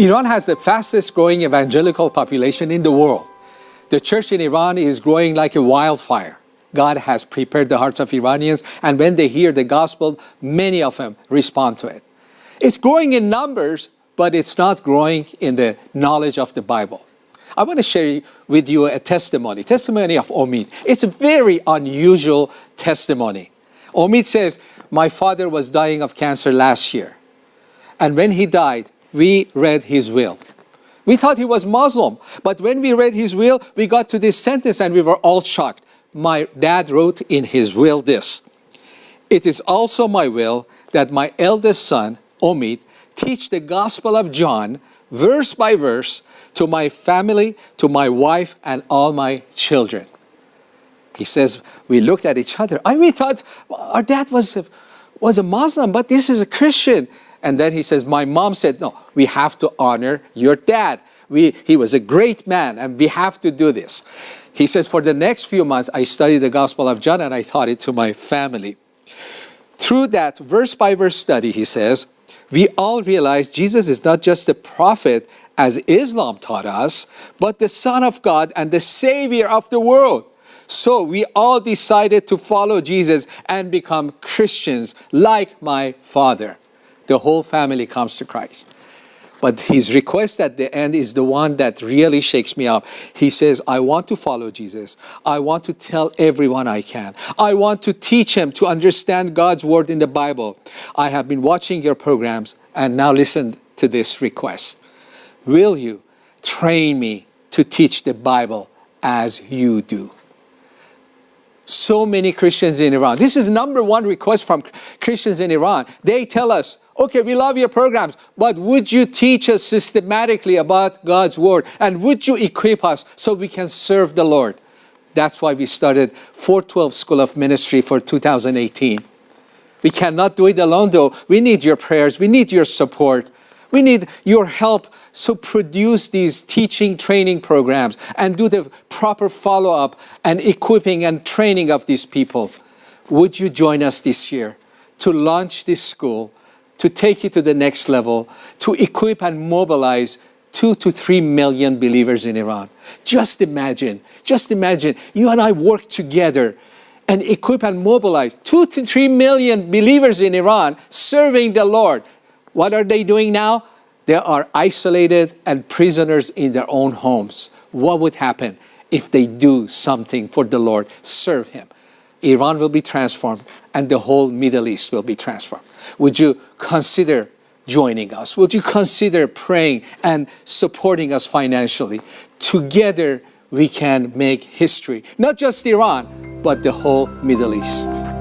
Iran has the fastest growing evangelical population in the world. The church in Iran is growing like a wildfire. God has prepared the hearts of Iranians, and when they hear the gospel, many of them respond to it. It's growing in numbers, but it's not growing in the knowledge of the Bible. I want to share with you a testimony, testimony of Omid. It's a very unusual testimony. Omid says, my father was dying of cancer last year. And when he died, we read his will. We thought he was Muslim, but when we read his will, we got to this sentence and we were all shocked. My dad wrote in his will this, It is also my will that my eldest son, Omid, teach the Gospel of John, verse by verse, to my family, to my wife, and all my children. He says, we looked at each other. I we thought our dad was a, was a Muslim, but this is a Christian. And then he says, my mom said, no, we have to honor your dad. We, he was a great man and we have to do this. He says, for the next few months, I studied the Gospel of John and I taught it to my family. Through that verse by verse study, he says, we all realize Jesus is not just a prophet as Islam taught us, but the Son of God and the Savior of the world. So we all decided to follow Jesus and become Christians like my father the whole family comes to Christ. But his request at the end is the one that really shakes me up. He says, I want to follow Jesus. I want to tell everyone I can. I want to teach him to understand God's word in the Bible. I have been watching your programs and now listen to this request. Will you train me to teach the Bible as you do? So many Christians in Iran. This is number one request from Christians in Iran. They tell us, okay, we love your programs, but would you teach us systematically about God's Word? And would you equip us so we can serve the Lord? That's why we started 412 School of Ministry for 2018. We cannot do it alone though. We need your prayers. We need your support. We need your help to produce these teaching training programs and do the proper follow-up and equipping and training of these people. Would you join us this year to launch this school to take it to the next level, to equip and mobilize two to three million believers in Iran. Just imagine, just imagine, you and I work together and equip and mobilize two to three million believers in Iran serving the Lord. What are they doing now? They are isolated and prisoners in their own homes. What would happen if they do something for the Lord, serve Him? Iran will be transformed and the whole Middle East will be transformed. Would you consider joining us? Would you consider praying and supporting us financially? Together we can make history, not just Iran, but the whole Middle East.